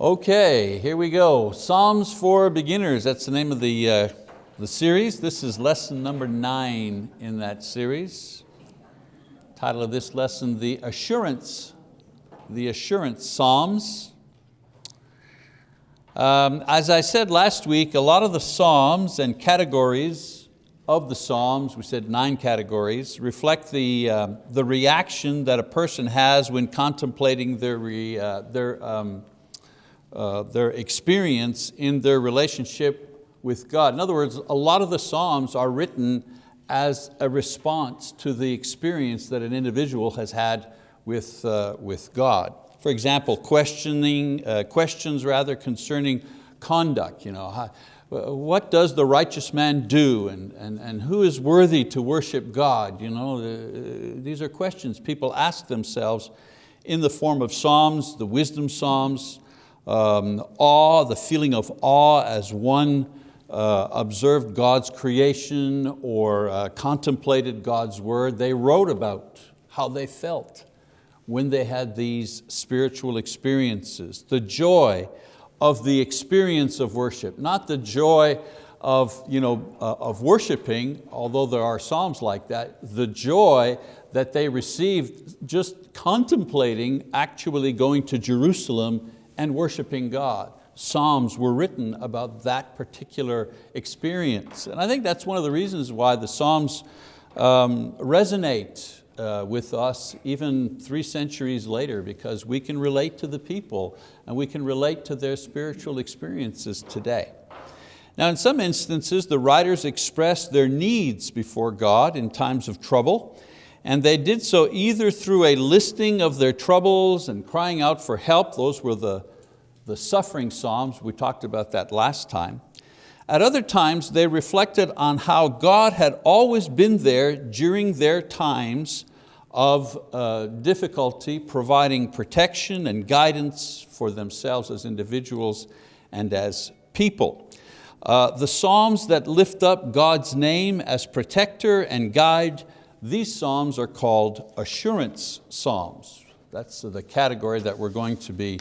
Okay, here we go. Psalms for Beginners, that's the name of the, uh, the series. This is lesson number nine in that series. Title of this lesson, The Assurance, The Assurance Psalms. Um, as I said last week, a lot of the Psalms and categories of the Psalms, we said nine categories, reflect the, uh, the reaction that a person has when contemplating their, re, uh, their um, uh, their experience in their relationship with God. In other words, a lot of the Psalms are written as a response to the experience that an individual has had with, uh, with God. For example, questioning, uh, questions rather concerning conduct. You know, how, what does the righteous man do and, and, and who is worthy to worship God? You know, uh, these are questions people ask themselves in the form of Psalms, the wisdom Psalms, um, awe, the feeling of awe as one uh, observed God's creation or uh, contemplated God's word. They wrote about how they felt when they had these spiritual experiences. The joy of the experience of worship, not the joy of, you know, uh, of worshiping, although there are psalms like that, the joy that they received just contemplating actually going to Jerusalem and worshiping God. Psalms were written about that particular experience. And I think that's one of the reasons why the Psalms um, resonate uh, with us even three centuries later because we can relate to the people and we can relate to their spiritual experiences today. Now in some instances, the writers expressed their needs before God in times of trouble and they did so either through a listing of their troubles and crying out for help, those were the, the suffering psalms, we talked about that last time. At other times they reflected on how God had always been there during their times of uh, difficulty, providing protection and guidance for themselves as individuals and as people. Uh, the Psalms that lift up God's name as protector and guide these psalms are called assurance psalms. That's the category that we're going to be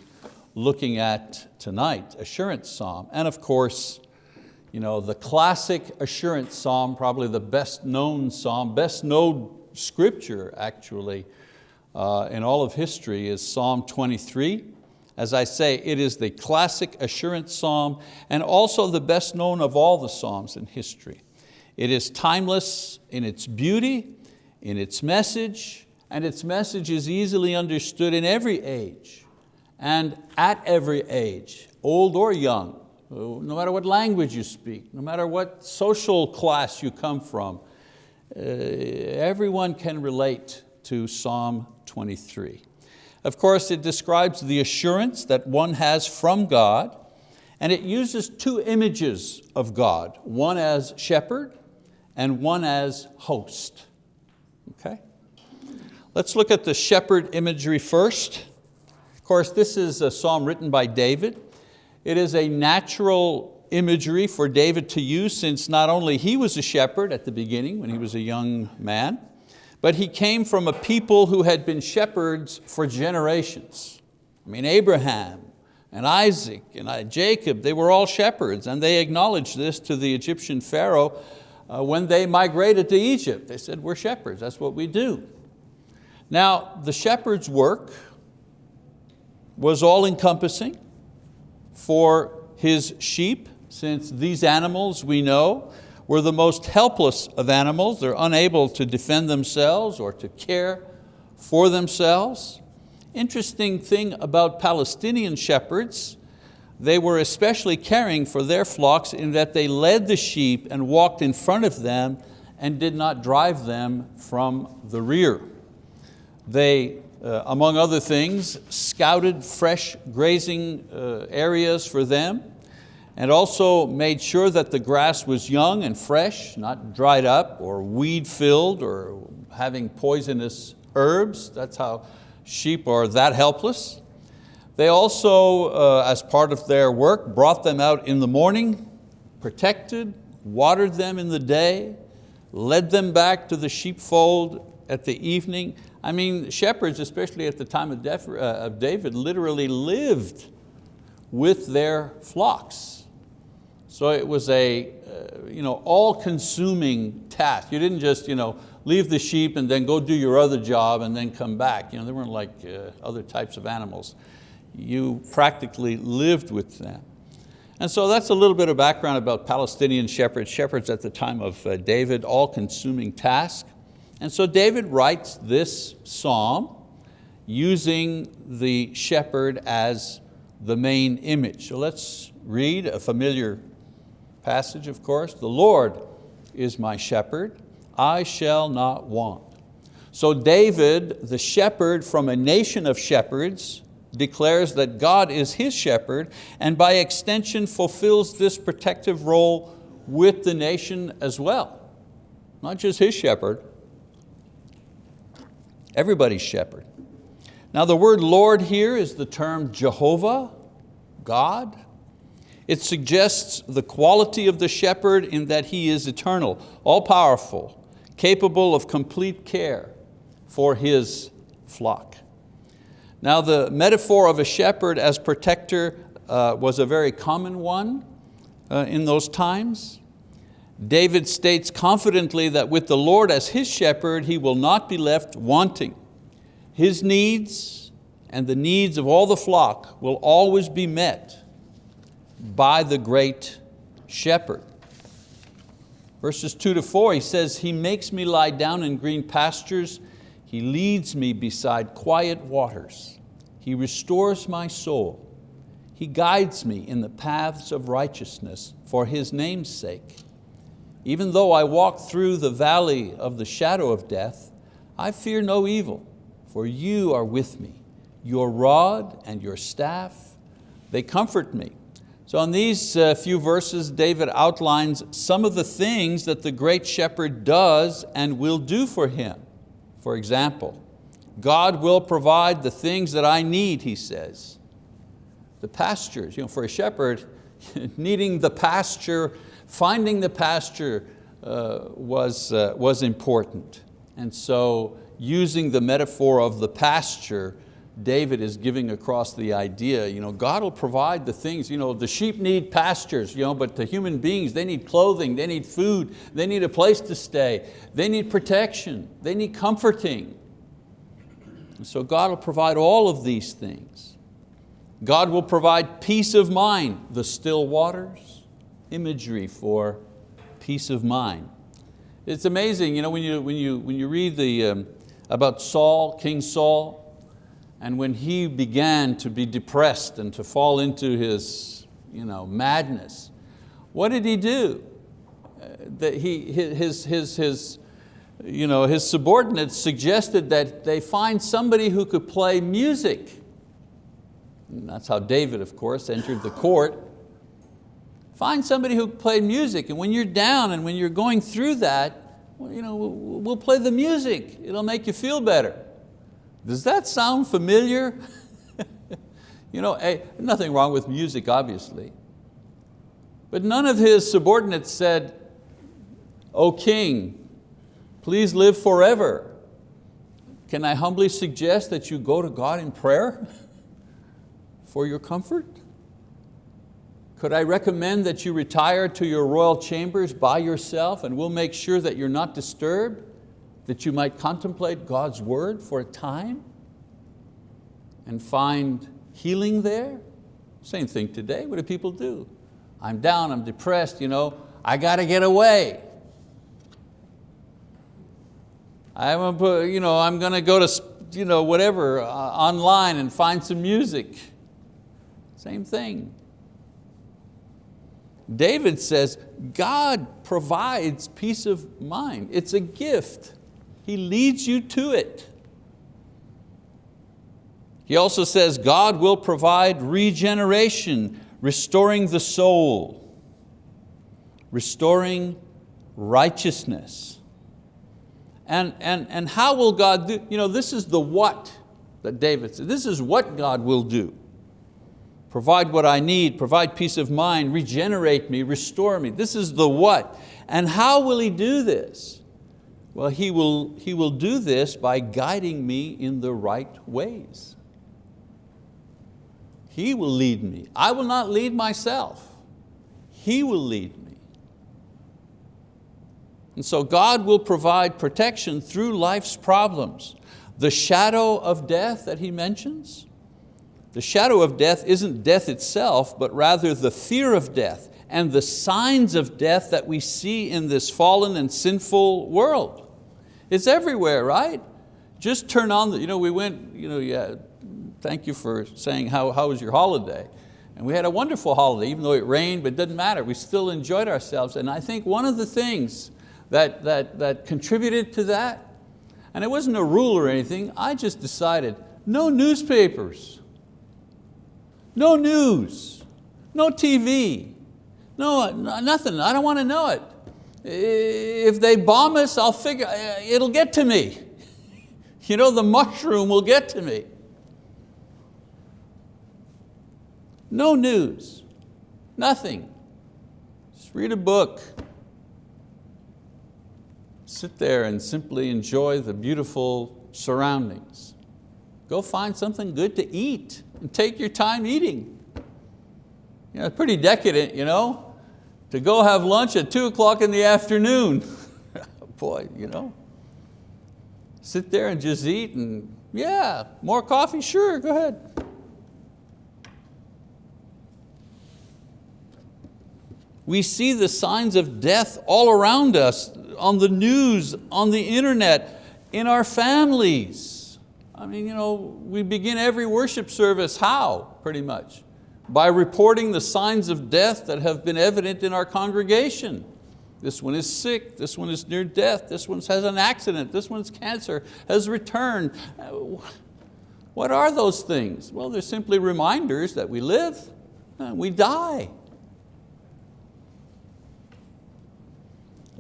looking at tonight, assurance psalm. And of course, you know, the classic assurance psalm, probably the best known psalm, best known scripture actually uh, in all of history is Psalm 23. As I say, it is the classic assurance psalm and also the best known of all the psalms in history. It is timeless in its beauty, in its message, and its message is easily understood in every age and at every age, old or young, no matter what language you speak, no matter what social class you come from, uh, everyone can relate to Psalm 23. Of course, it describes the assurance that one has from God, and it uses two images of God, one as shepherd and one as host. Okay? Let's look at the shepherd imagery first. Course, this is a psalm written by David. It is a natural imagery for David to use since not only he was a shepherd at the beginning when he was a young man, but he came from a people who had been shepherds for generations. I mean, Abraham and Isaac and Jacob, they were all shepherds and they acknowledged this to the Egyptian Pharaoh uh, when they migrated to Egypt. They said, we're shepherds, that's what we do. Now, the shepherd's work was all encompassing for his sheep, since these animals we know were the most helpless of animals. They're unable to defend themselves or to care for themselves. Interesting thing about Palestinian shepherds they were especially caring for their flocks in that they led the sheep and walked in front of them and did not drive them from the rear. They, uh, among other things, scouted fresh grazing uh, areas for them and also made sure that the grass was young and fresh, not dried up or weed filled or having poisonous herbs. That's how sheep are that helpless. They also, uh, as part of their work, brought them out in the morning, protected, watered them in the day, led them back to the sheepfold at the evening. I mean, shepherds, especially at the time of uh, David, literally lived with their flocks. So it was a uh, you know, all-consuming task. You didn't just you know, leave the sheep and then go do your other job and then come back. You know, they weren't like uh, other types of animals. You practically lived with them. And so that's a little bit of background about Palestinian shepherds, shepherds at the time of uh, David, all-consuming task. And so David writes this psalm using the shepherd as the main image. So let's read a familiar passage, of course. The Lord is my shepherd, I shall not want. So David, the shepherd from a nation of shepherds, declares that God is his shepherd and by extension fulfills this protective role with the nation as well. Not just his shepherd, everybody's shepherd. Now the word Lord here is the term Jehovah, God. It suggests the quality of the shepherd in that he is eternal, all powerful, capable of complete care for his flock. Now the metaphor of a shepherd as protector uh, was a very common one uh, in those times. David states confidently that with the Lord as his shepherd, he will not be left wanting. His needs and the needs of all the flock will always be met by the great shepherd. Verses two to four, he says, He makes me lie down in green pastures. He leads me beside quiet waters. He restores my soul. He guides me in the paths of righteousness for His name's sake. Even though I walk through the valley of the shadow of death, I fear no evil, for you are with me. Your rod and your staff, they comfort me. So in these uh, few verses, David outlines some of the things that the great shepherd does and will do for him. For example, God will provide the things that I need, he says. The pastures, you know, for a shepherd, needing the pasture, finding the pasture uh, was, uh, was important. And so using the metaphor of the pasture, David is giving across the idea, you know, God will provide the things, you know, the sheep need pastures, you know, but the human beings, they need clothing, they need food, they need a place to stay, they need protection, they need comforting. so God will provide all of these things. God will provide peace of mind, the still waters, imagery for peace of mind. It's amazing, you know, when you, when you, when you read the, um, about Saul, King Saul, and when he began to be depressed and to fall into his you know, madness, what did he do? Uh, that he, his, his, his, you know, his subordinates suggested that they find somebody who could play music. And that's how David, of course, entered the court. Find somebody who played music, and when you're down and when you're going through that, well, you know, we'll play the music. It'll make you feel better. Does that sound familiar? you know, hey, nothing wrong with music, obviously. But none of his subordinates said, O king, please live forever. Can I humbly suggest that you go to God in prayer for your comfort? Could I recommend that you retire to your royal chambers by yourself and we'll make sure that you're not disturbed? that you might contemplate God's word for a time and find healing there. Same thing today, what do people do? I'm down, I'm depressed, you know, I got to get away. I'm, you know, I'm going to go to you know, whatever, uh, online and find some music. Same thing. David says, God provides peace of mind. It's a gift. He leads you to it. He also says God will provide regeneration, restoring the soul, restoring righteousness. And, and, and how will God do, you know, this is the what that David said. This is what God will do. Provide what I need, provide peace of mind, regenerate me, restore me. This is the what. And how will He do this? Well, he will, he will do this by guiding me in the right ways. He will lead me. I will not lead myself. He will lead me. And so God will provide protection through life's problems. The shadow of death that he mentions, the shadow of death isn't death itself, but rather the fear of death and the signs of death that we see in this fallen and sinful world. It's everywhere, right? Just turn on, the, you know, we went, you know, yeah, thank you for saying how, how was your holiday? And we had a wonderful holiday, even though it rained, but it didn't matter. We still enjoyed ourselves. And I think one of the things that, that, that contributed to that. And it wasn't a rule or anything, I just decided, no newspapers, no news, no TV, no, nothing, I don't want to know it. If they bomb us, I'll figure, uh, it'll get to me. You know, the mushroom will get to me. No news, nothing. Just read a book, sit there and simply enjoy the beautiful surroundings. Go find something good to eat and take your time eating. You know, pretty decadent, you know, to go have lunch at two o'clock in the afternoon. Boy, you know. Sit there and just eat and yeah, more coffee, sure, go ahead. We see the signs of death all around us on the news, on the internet, in our families. I mean, you know, we begin every worship service, how, pretty much? By reporting the signs of death that have been evident in our congregation. This one is sick, this one is near death, this one has an accident, this one's cancer, has returned. Uh, what are those things? Well, they're simply reminders that we live, and we die.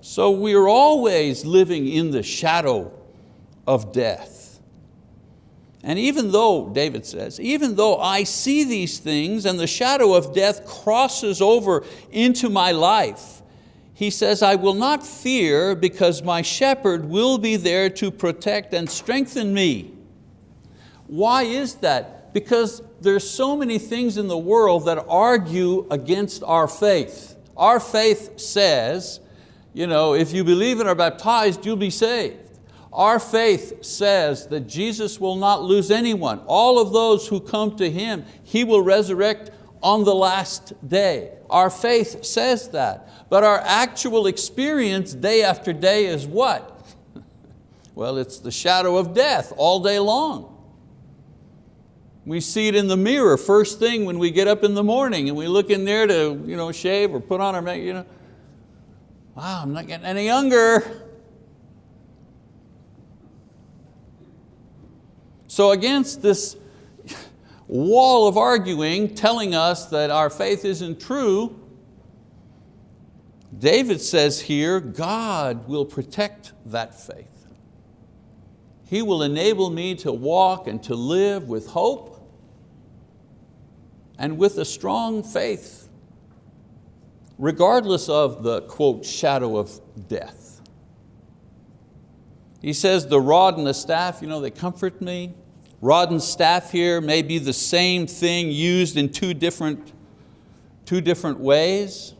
So we are always living in the shadow of death. And even though, David says, even though I see these things and the shadow of death crosses over into my life, he says, I will not fear because my shepherd will be there to protect and strengthen me. Why is that? Because there's so many things in the world that argue against our faith. Our faith says you know, if you believe and are baptized, you'll be saved. Our faith says that Jesus will not lose anyone. All of those who come to Him, He will resurrect on the last day. Our faith says that. But our actual experience day after day is what? well, it's the shadow of death all day long. We see it in the mirror first thing when we get up in the morning and we look in there to you know, shave or put on our makeup. You know, wow, I'm not getting any younger. So against this wall of arguing telling us that our faith isn't true, David says here, God will protect that faith. He will enable me to walk and to live with hope and with a strong faith regardless of the, quote, shadow of death. He says, the rod and the staff, you know, they comfort me. Rod and staff here may be the same thing used in two different, two different ways.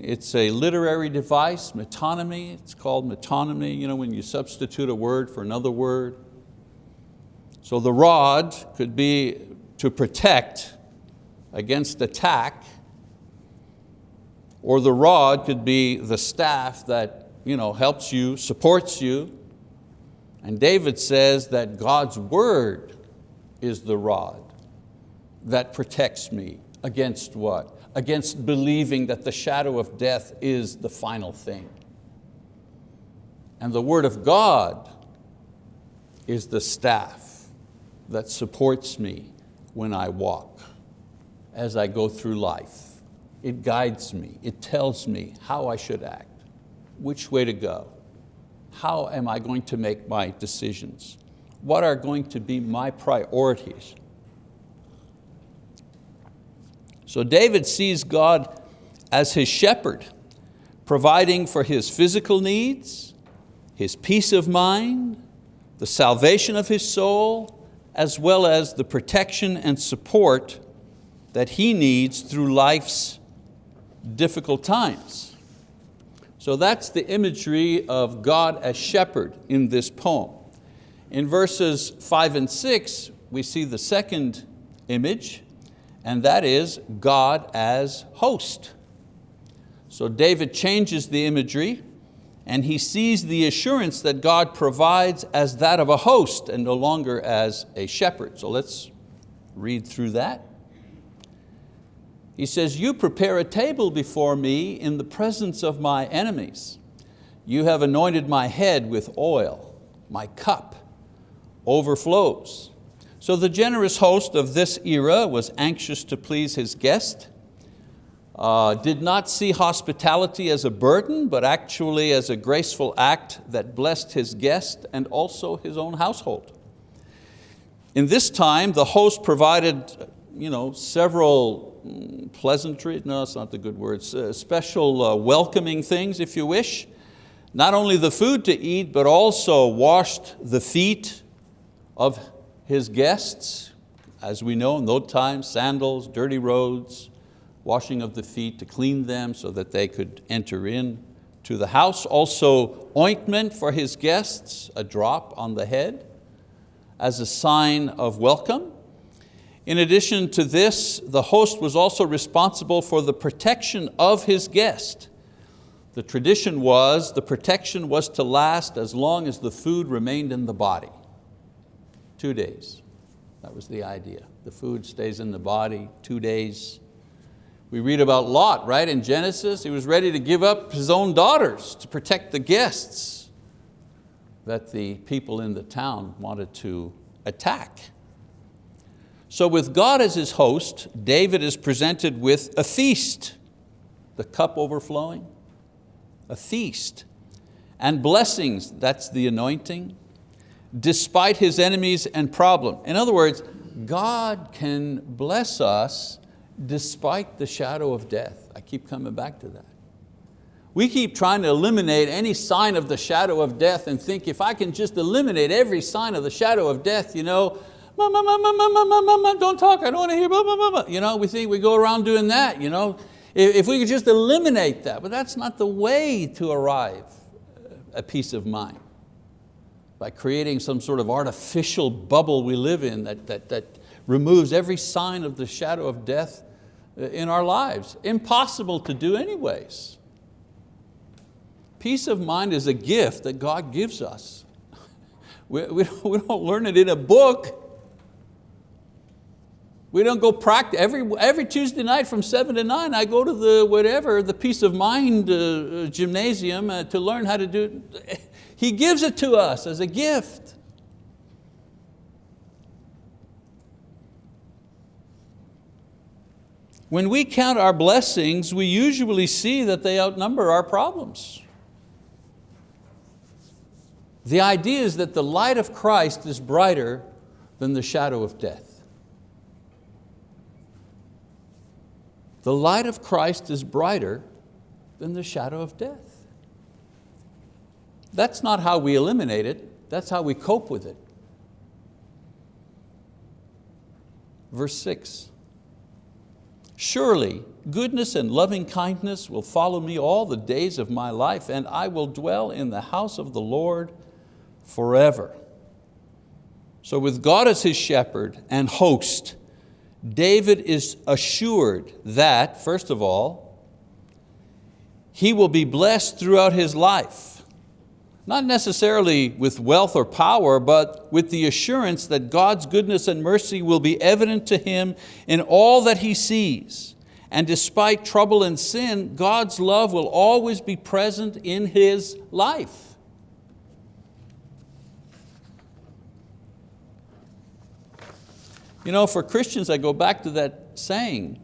It's a literary device, metonymy, it's called metonymy, you know, when you substitute a word for another word. So the rod could be to protect against attack, or the rod could be the staff that you know, helps you, supports you. And David says that God's word is the rod that protects me against what? Against believing that the shadow of death is the final thing. And the word of God is the staff that supports me when I walk, as I go through life. It guides me, it tells me how I should act, which way to go. How am I going to make my decisions? What are going to be my priorities? So David sees God as his shepherd, providing for his physical needs, his peace of mind, the salvation of his soul, as well as the protection and support that he needs through life's difficult times. So that's the imagery of God as shepherd in this poem. In verses five and six, we see the second image, and that is God as host. So David changes the imagery and he sees the assurance that God provides as that of a host and no longer as a shepherd. So let's read through that. He says, you prepare a table before me in the presence of my enemies. You have anointed my head with oil, my cup overflows. So the generous host of this era was anxious to please his guest, uh, did not see hospitality as a burden, but actually as a graceful act that blessed his guest and also his own household. In this time, the host provided you know, several pleasantry, no, it's not the good words, uh, special uh, welcoming things, if you wish. Not only the food to eat, but also washed the feet of his guests. As we know in those times, sandals, dirty roads, washing of the feet to clean them so that they could enter in to the house. Also ointment for his guests, a drop on the head as a sign of welcome. In addition to this, the host was also responsible for the protection of his guest. The tradition was the protection was to last as long as the food remained in the body. Two days, that was the idea. The food stays in the body two days. We read about Lot, right, in Genesis. He was ready to give up his own daughters to protect the guests that the people in the town wanted to attack. So with God as his host, David is presented with a feast, the cup overflowing, a feast, and blessings, that's the anointing, despite his enemies and problem. In other words, God can bless us despite the shadow of death. I keep coming back to that. We keep trying to eliminate any sign of the shadow of death and think if I can just eliminate every sign of the shadow of death, you know, don't talk, I don't want to hear, mama, mama. You know, we think we go around doing that. You know? If we could just eliminate that, but that's not the way to arrive at peace of mind. By creating some sort of artificial bubble we live in that, that, that removes every sign of the shadow of death uh, in our lives. Impossible to do anyways. Peace of mind is a gift that God gives us. We, we, we don't learn it in a book. We don't go practice, every, every Tuesday night from seven to nine, I go to the whatever, the peace of mind uh, gymnasium uh, to learn how to do it. He gives it to us as a gift. When we count our blessings, we usually see that they outnumber our problems. The idea is that the light of Christ is brighter than the shadow of death. The light of Christ is brighter than the shadow of death. That's not how we eliminate it, that's how we cope with it. Verse six, surely goodness and loving kindness will follow me all the days of my life and I will dwell in the house of the Lord forever. So with God as his shepherd and host, David is assured that, first of all, he will be blessed throughout his life. Not necessarily with wealth or power, but with the assurance that God's goodness and mercy will be evident to him in all that he sees. And despite trouble and sin, God's love will always be present in his life. You know, for Christians, I go back to that saying,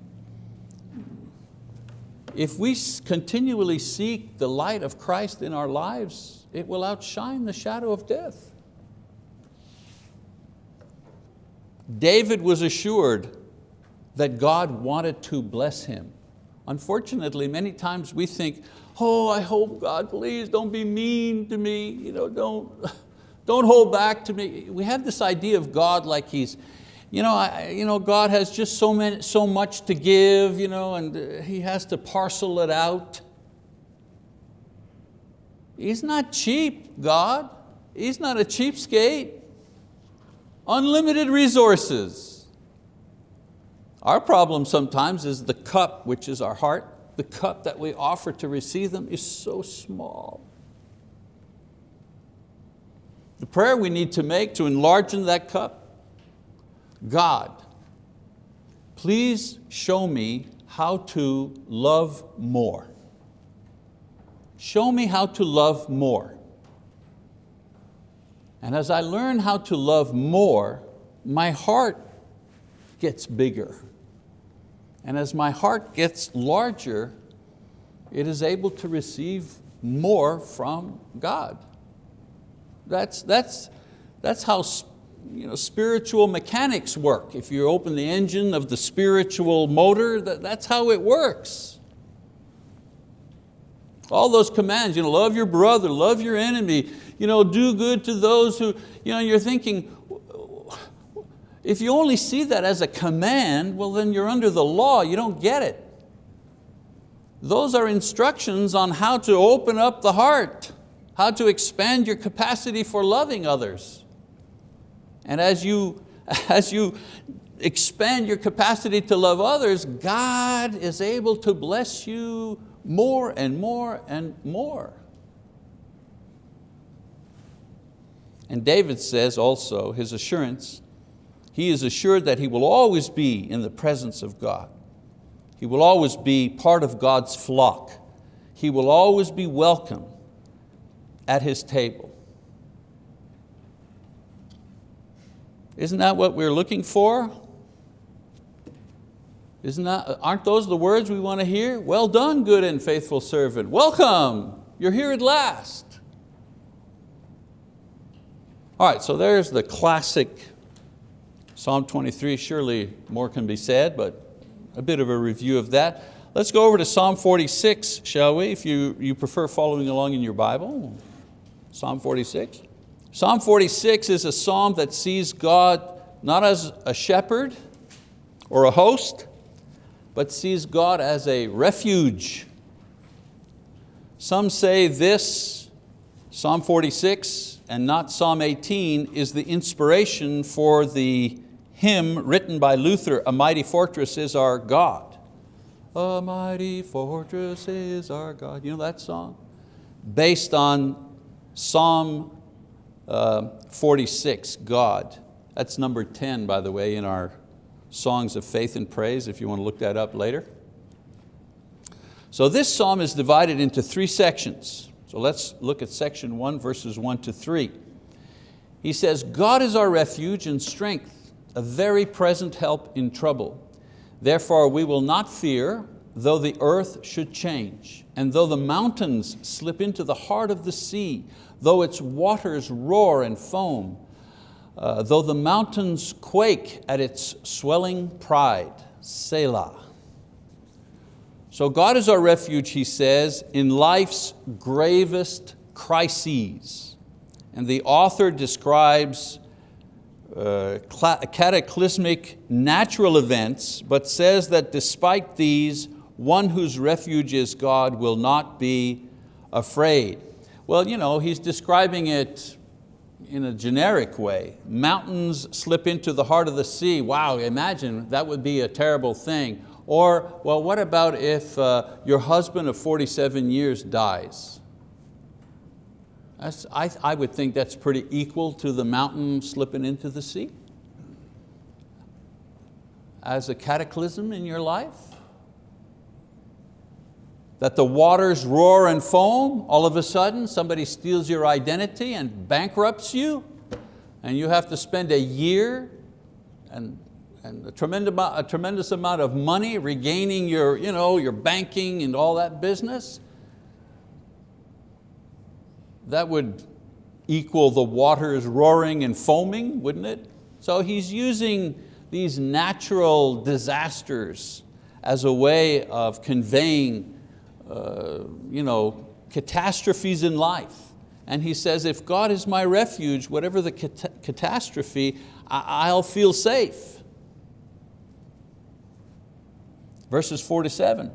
if we continually seek the light of Christ in our lives, it will outshine the shadow of death. David was assured that God wanted to bless him. Unfortunately, many times we think, oh, I hope God, please don't be mean to me, you know, don't, Don't hold back to me. We have this idea of God like He's, you know, I, you know God has just so, many, so much to give you know, and uh, He has to parcel it out. He's not cheap, God. He's not a cheapskate. Unlimited resources. Our problem sometimes is the cup, which is our heart, the cup that we offer to receive them is so small. The prayer we need to make to enlarge in that cup, God, please show me how to love more. Show me how to love more. And as I learn how to love more, my heart gets bigger. And as my heart gets larger, it is able to receive more from God. That's, that's, that's how you know, spiritual mechanics work. If you open the engine of the spiritual motor, that, that's how it works. All those commands, you know, love your brother, love your enemy, you know, do good to those who, you know, you're thinking, if you only see that as a command, well then you're under the law, you don't get it. Those are instructions on how to open up the heart, how to expand your capacity for loving others. And as you, as you expand your capacity to love others, God is able to bless you more and more and more. And David says also, his assurance, he is assured that he will always be in the presence of God. He will always be part of God's flock. He will always be welcome at His table. Isn't that what we're looking for? Isn't that, aren't those the words we want to hear? Well done, good and faithful servant. Welcome, you're here at last. All right, so there's the classic Psalm 23. Surely more can be said, but a bit of a review of that. Let's go over to Psalm 46, shall we, if you, you prefer following along in your Bible. Psalm 46. Psalm 46 is a psalm that sees God not as a shepherd or a host, but sees God as a refuge. Some say this, Psalm 46 and not Psalm 18, is the inspiration for the hymn written by Luther, A Mighty Fortress is Our God. A mighty fortress is our God. You know that song? Based on Psalm uh, 46, God. That's number 10, by the way, in our songs of faith and praise, if you want to look that up later. So this psalm is divided into three sections. So let's look at section one, verses one to three. He says, God is our refuge and strength, a very present help in trouble. Therefore we will not fear, though the earth should change, and though the mountains slip into the heart of the sea, though its waters roar and foam, uh, though the mountains quake at its swelling pride, Selah. So God is our refuge, he says, in life's gravest crises. And the author describes uh, cataclysmic natural events, but says that despite these, one whose refuge is God will not be afraid. Well, you know, he's describing it in a generic way. Mountains slip into the heart of the sea. Wow, imagine, that would be a terrible thing. Or, well, what about if uh, your husband of 47 years dies? I, I would think that's pretty equal to the mountain slipping into the sea. As a cataclysm in your life that the waters roar and foam, all of a sudden somebody steals your identity and bankrupts you, and you have to spend a year and, and a, tremendous, a tremendous amount of money regaining your, you know, your banking and all that business. That would equal the waters roaring and foaming, wouldn't it? So he's using these natural disasters as a way of conveying uh, you know, catastrophes in life and he says, if God is my refuge, whatever the cat catastrophe, I'll feel safe. Verses four to seven,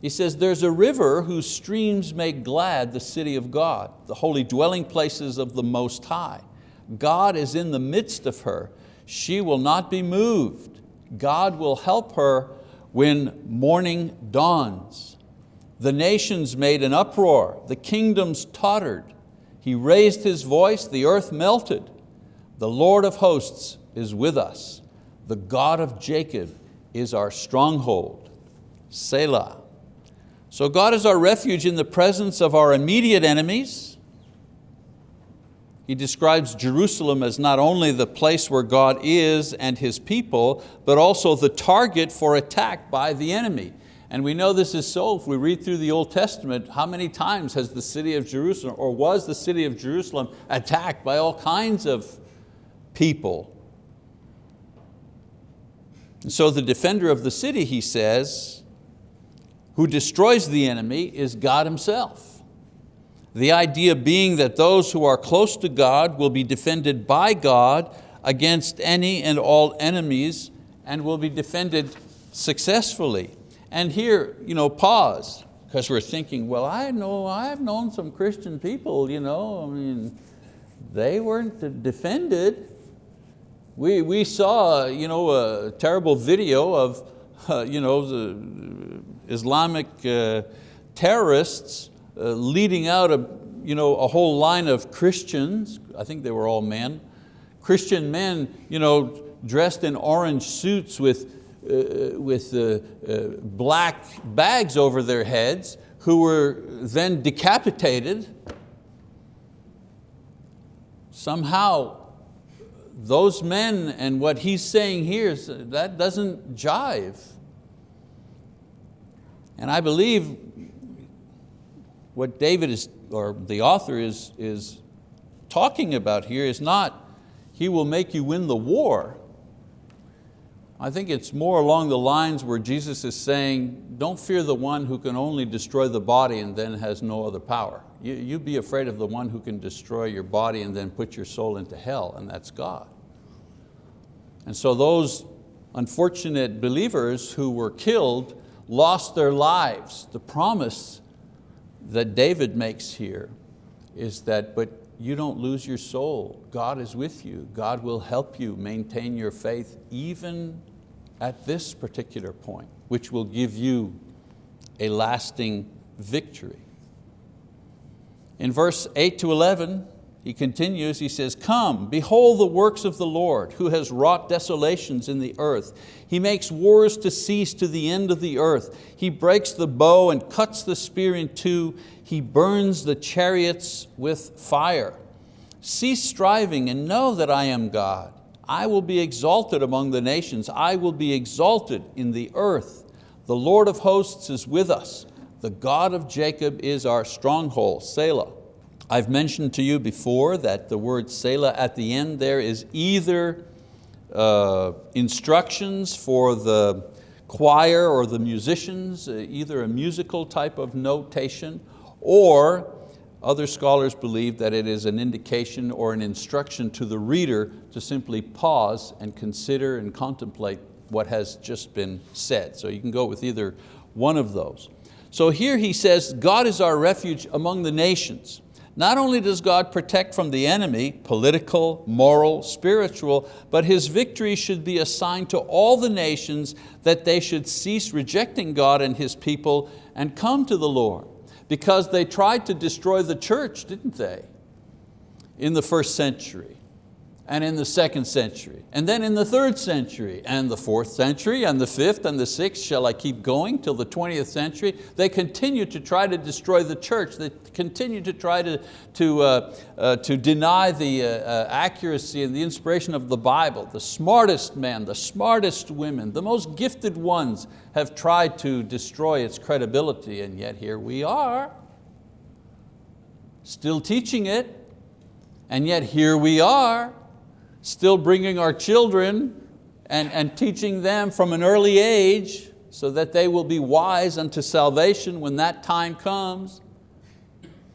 he says, there's a river whose streams make glad the city of God, the holy dwelling places of the Most High. God is in the midst of her. She will not be moved. God will help her when morning dawns. The nations made an uproar, the kingdoms tottered. He raised His voice, the earth melted. The Lord of hosts is with us. The God of Jacob is our stronghold. Selah. So God is our refuge in the presence of our immediate enemies. He describes Jerusalem as not only the place where God is and His people, but also the target for attack by the enemy. And we know this is so if we read through the Old Testament, how many times has the city of Jerusalem, or was the city of Jerusalem attacked by all kinds of people? And so the defender of the city, he says, who destroys the enemy is God himself. The idea being that those who are close to God will be defended by God against any and all enemies and will be defended successfully. And here, you know, pause, because we're thinking, well, I know, I've known some Christian people, you know, I mean, they weren't defended. We, we saw you know, a terrible video of uh, you know, the Islamic uh, terrorists uh, leading out a, you know, a whole line of Christians, I think they were all men, Christian men you know, dressed in orange suits with, with uh, uh, black bags over their heads who were then decapitated. Somehow those men and what he's saying here, that doesn't jive. And I believe what David is, or the author is, is talking about here is not, he will make you win the war. I think it's more along the lines where Jesus is saying, don't fear the one who can only destroy the body and then has no other power. You, you be afraid of the one who can destroy your body and then put your soul into hell, and that's God. And so those unfortunate believers who were killed lost their lives. The promise that David makes here is that, but you don't lose your soul. God is with you. God will help you maintain your faith even at this particular point, which will give you a lasting victory. In verse 8 to 11, he continues, he says, come, behold the works of the Lord, who has wrought desolations in the earth. He makes wars to cease to the end of the earth. He breaks the bow and cuts the spear in two. He burns the chariots with fire. Cease striving and know that I am God. I will be exalted among the nations. I will be exalted in the earth. The Lord of hosts is with us. The God of Jacob is our stronghold, Selah. I've mentioned to you before that the word Selah at the end there is either uh, instructions for the choir or the musicians, uh, either a musical type of notation, or other scholars believe that it is an indication or an instruction to the reader to simply pause and consider and contemplate what has just been said. So you can go with either one of those. So here he says, God is our refuge among the nations. Not only does God protect from the enemy, political, moral, spiritual, but His victory should be assigned to all the nations that they should cease rejecting God and His people and come to the Lord. Because they tried to destroy the church, didn't they, in the first century and in the second century, and then in the third century, and the fourth century, and the fifth, and the sixth, shall I keep going till the 20th century? They continue to try to destroy the church. They continue to try to, to, uh, uh, to deny the uh, uh accuracy and the inspiration of the Bible. The smartest men, the smartest women, the most gifted ones have tried to destroy its credibility, and yet here we are, still teaching it, and yet here we are, still bringing our children and, and teaching them from an early age so that they will be wise unto salvation when that time comes.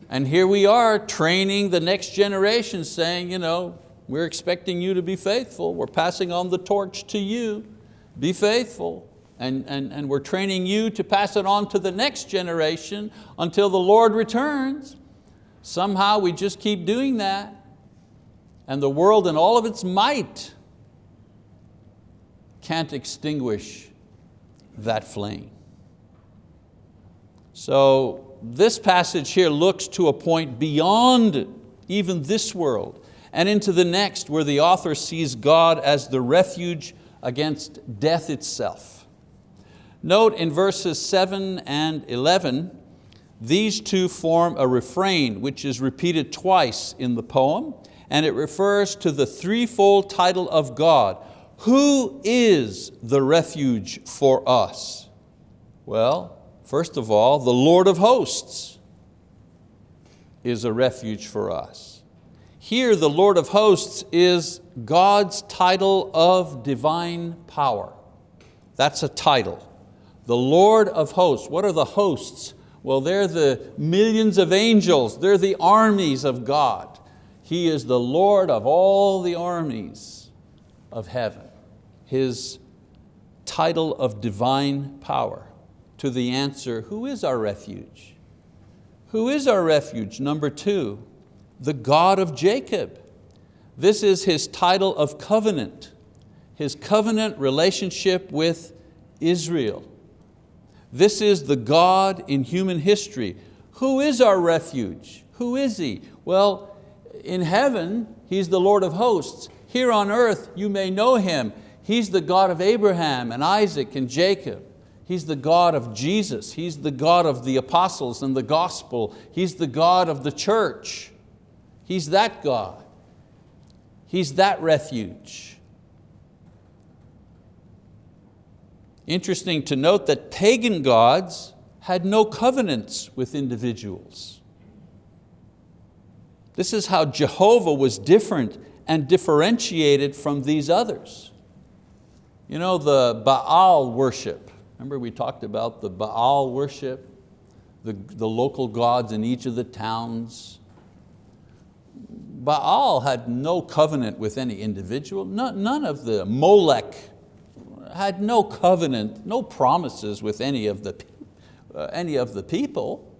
And here we are training the next generation saying, you know, we're expecting you to be faithful. We're passing on the torch to you. Be faithful. And, and, and we're training you to pass it on to the next generation until the Lord returns. Somehow we just keep doing that. And the world in all of its might can't extinguish that flame. So this passage here looks to a point beyond even this world and into the next where the author sees God as the refuge against death itself. Note in verses seven and 11, these two form a refrain which is repeated twice in the poem and it refers to the threefold title of God. Who is the refuge for us? Well, first of all, the Lord of hosts is a refuge for us. Here the Lord of hosts is God's title of divine power. That's a title. The Lord of hosts, what are the hosts? Well, they're the millions of angels, they're the armies of God. He is the Lord of all the armies of heaven. His title of divine power to the answer, who is our refuge? Who is our refuge? Number two, the God of Jacob. This is His title of covenant, His covenant relationship with Israel. This is the God in human history. Who is our refuge? Who is He? Well, in heaven, He's the Lord of hosts. Here on earth, you may know Him. He's the God of Abraham and Isaac and Jacob. He's the God of Jesus. He's the God of the apostles and the gospel. He's the God of the church. He's that God. He's that refuge. Interesting to note that pagan gods had no covenants with individuals. This is how Jehovah was different and differentiated from these others. You know, the Baal worship. Remember we talked about the Baal worship, the, the local gods in each of the towns. Baal had no covenant with any individual. None of the Molech had no covenant, no promises with any of the, uh, any of the people.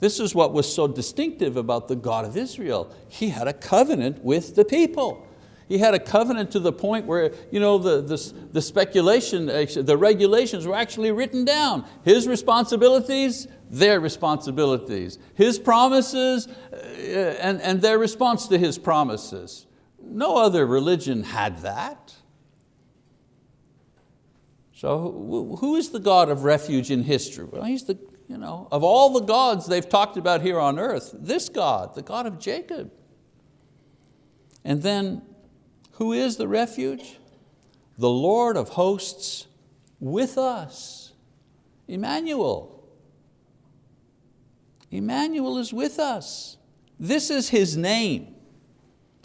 This is what was so distinctive about the God of Israel. He had a covenant with the people. He had a covenant to the point where you know, the, the, the speculation, the regulations were actually written down. His responsibilities, their responsibilities. His promises uh, and, and their response to His promises. No other religion had that. So who is the God of refuge in history? Well, He's the you know, of all the gods they've talked about here on earth, this God, the God of Jacob. And then, who is the refuge? The Lord of hosts with us, Emmanuel. Emmanuel is with us. This is His name,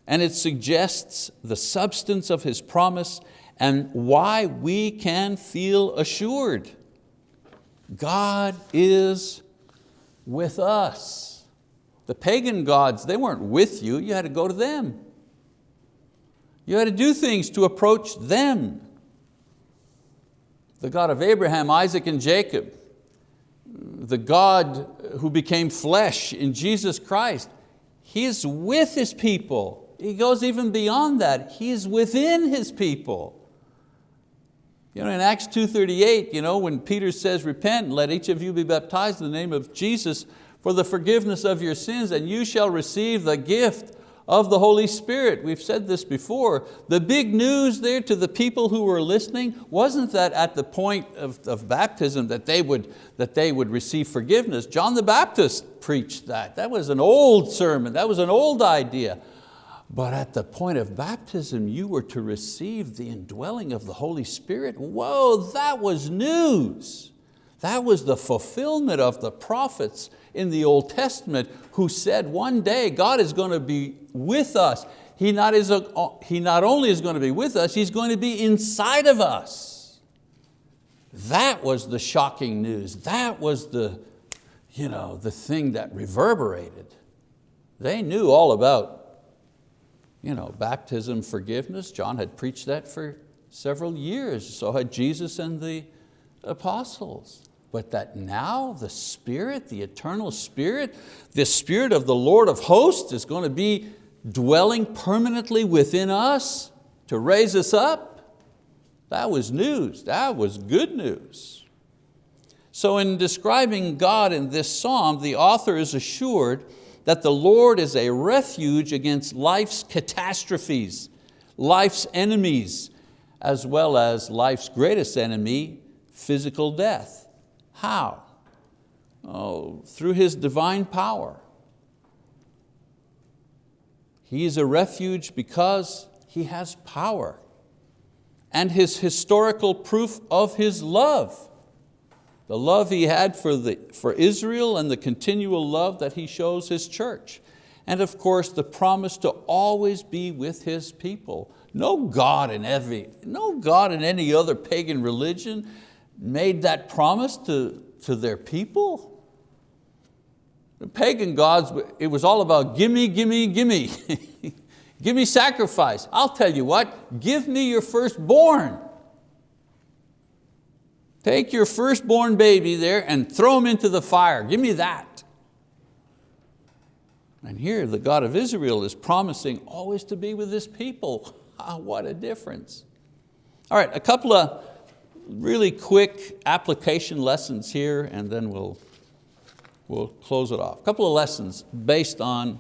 and it suggests the substance of His promise and why we can feel assured. God is with us. The pagan gods, they weren't with you, you had to go to them. You had to do things to approach them. The God of Abraham, Isaac, and Jacob, the God who became flesh in Jesus Christ, He is with His people. He goes even beyond that. He is within His people. You know, in Acts 2.38, you know, when Peter says, repent and let each of you be baptized in the name of Jesus for the forgiveness of your sins and you shall receive the gift of the Holy Spirit. We've said this before. The big news there to the people who were listening wasn't that at the point of, of baptism that they, would, that they would receive forgiveness. John the Baptist preached that. That was an old sermon, that was an old idea. But at the point of baptism, you were to receive the indwelling of the Holy Spirit. Whoa, that was news. That was the fulfillment of the prophets in the Old Testament who said one day God is going to be with us. He not, is a, he not only is going to be with us, He's going to be inside of us. That was the shocking news. That was the, you know, the thing that reverberated. They knew all about you know, baptism, forgiveness. John had preached that for several years. So had Jesus and the apostles. But that now the Spirit, the eternal Spirit, the Spirit of the Lord of hosts is going to be dwelling permanently within us to raise us up. That was news, that was good news. So in describing God in this psalm, the author is assured that the Lord is a refuge against life's catastrophes, life's enemies, as well as life's greatest enemy, physical death. How? Oh, through His divine power. He is a refuge because He has power and His historical proof of His love the love He had for, the, for Israel and the continual love that He shows His church. And of course, the promise to always be with His people. No God in every, no God in any other pagan religion made that promise to, to their people. The pagan gods, it was all about gimme, gimme, gimme. give me sacrifice. I'll tell you what, give me your firstborn. Take your firstborn baby there and throw him into the fire. Give me that. And here the God of Israel is promising always to be with His people. Ah, what a difference. All right, a couple of really quick application lessons here and then we'll, we'll close it off. A couple of lessons based on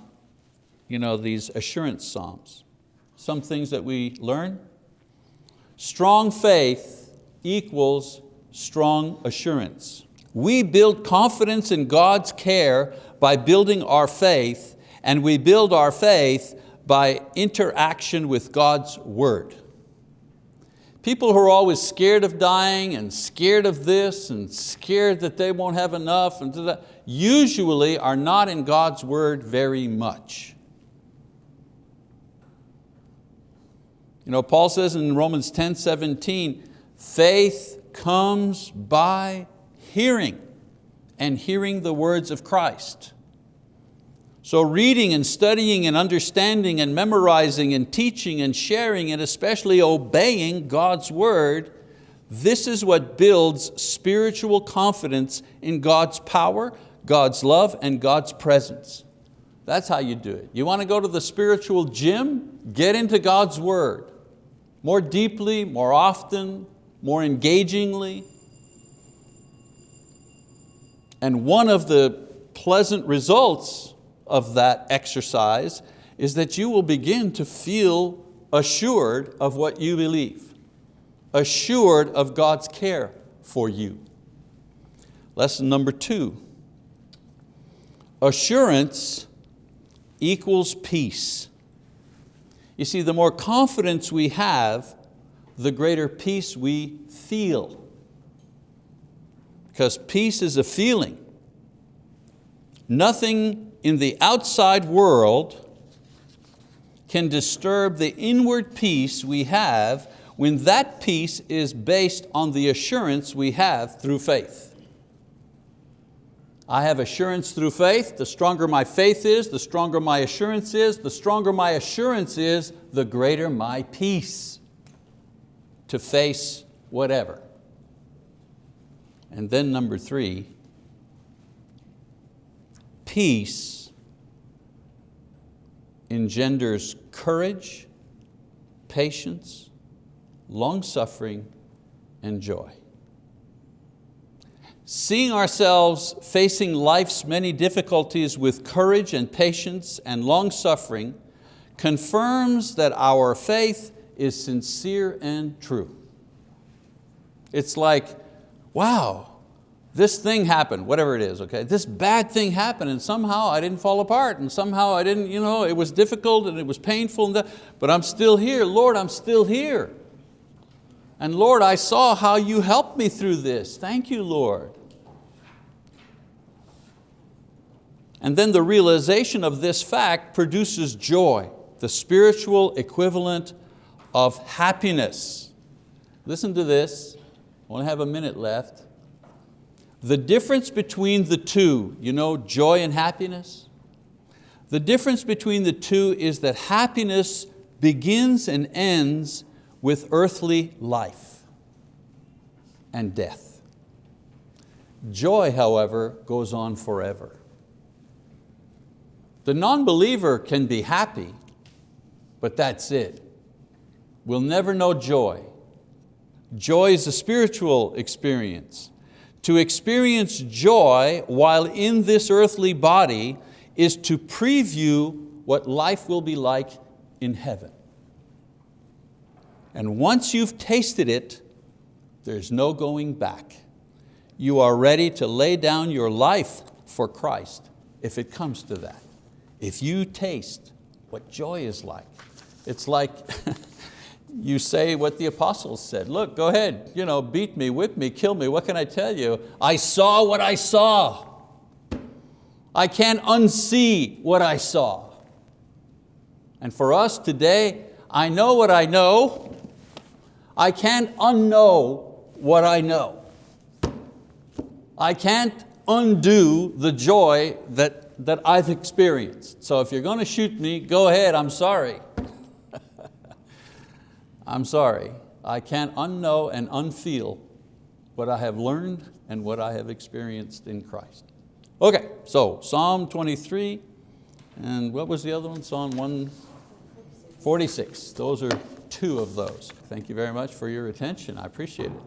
you know, these assurance psalms. Some things that we learn. Strong faith equals strong assurance. We build confidence in God's care by building our faith, and we build our faith by interaction with God's word. People who are always scared of dying and scared of this and scared that they won't have enough and that, usually are not in God's word very much. You know, Paul says in Romans 10, 17, faith comes by hearing and hearing the words of Christ. So reading and studying and understanding and memorizing and teaching and sharing and especially obeying God's word, this is what builds spiritual confidence in God's power, God's love, and God's presence. That's how you do it. You want to go to the spiritual gym? Get into God's word. More deeply, more often, more engagingly. And one of the pleasant results of that exercise is that you will begin to feel assured of what you believe, assured of God's care for you. Lesson number two, assurance equals peace. You see, the more confidence we have, the greater peace we feel. Because peace is a feeling. Nothing in the outside world can disturb the inward peace we have when that peace is based on the assurance we have through faith. I have assurance through faith. The stronger my faith is, the stronger my assurance is. The stronger my assurance is, the greater my peace to face whatever. And then number three, peace engenders courage, patience, long-suffering, and joy. Seeing ourselves facing life's many difficulties with courage and patience and long-suffering confirms that our faith is sincere and true. It's like, wow, this thing happened, whatever it is, okay? This bad thing happened and somehow I didn't fall apart and somehow I didn't, you know, it was difficult and it was painful, and but I'm still here. Lord, I'm still here. And Lord, I saw how you helped me through this. Thank you, Lord. And then the realization of this fact produces joy, the spiritual equivalent of happiness. Listen to this, I only have a minute left. The difference between the two, you know, joy and happiness? The difference between the two is that happiness begins and ends with earthly life and death. Joy, however, goes on forever. The non-believer can be happy, but that's it. We'll never know joy. Joy is a spiritual experience. To experience joy while in this earthly body is to preview what life will be like in heaven. And once you've tasted it, there's no going back. You are ready to lay down your life for Christ if it comes to that. If you taste what joy is like, it's like you say what the apostles said. Look, go ahead, you know, beat me, whip me, kill me. What can I tell you? I saw what I saw. I can't unsee what I saw. And for us today, I know what I know. I can't unknow what I know. I can't undo the joy that, that I've experienced. So if you're going to shoot me, go ahead, I'm sorry. I'm sorry. I can't unknow and unfeel what I have learned and what I have experienced in Christ. Okay, so Psalm 23, and what was the other one? Psalm 146. Those are two of those. Thank you very much for your attention. I appreciate it.